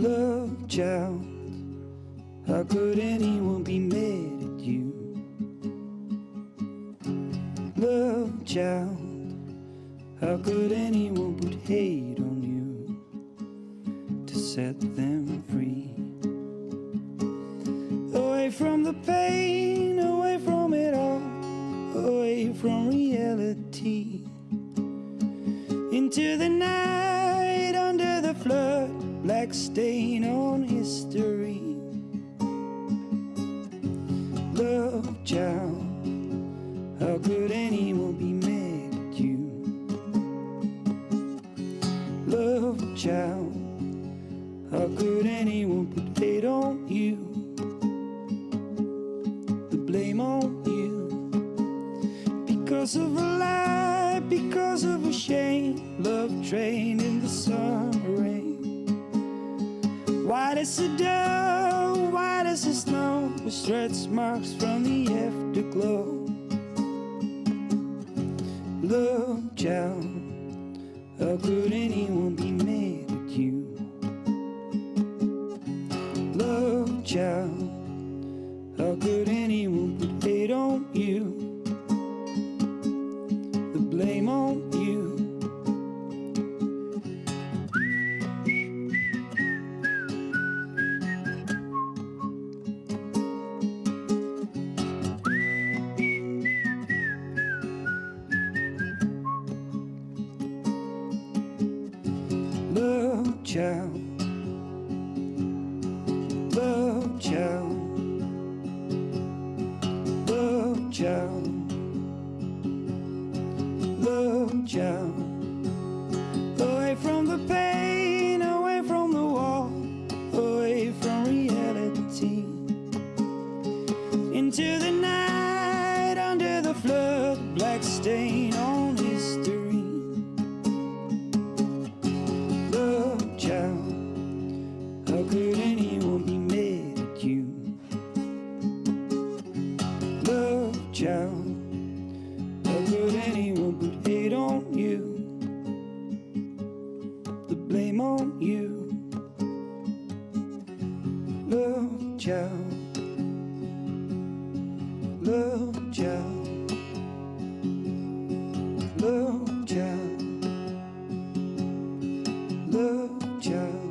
Love child, how could anyone be mad at you? Love child, how could anyone put hate on you to set them free? Away from the pain, away from it all, away from reality. Into the night, under the flood, black stain on history. Love child, how could anyone be mad at you? Love child, how could anyone put hate on you? The blame on you because of a lie, because of a shame. Love train in the summer rain. White as the dough, white as the snow, with stretch marks from the afterglow. Love child, how could anyone be mad at you? Love child, how could anyone put hate on you? Love child. Love child. Love child. Away from the pain, away from the wall, away from reality. Into the night, under the flood, black stain child, how could anyone put hate on you? The blame on you. Love child, love child, love child, love child.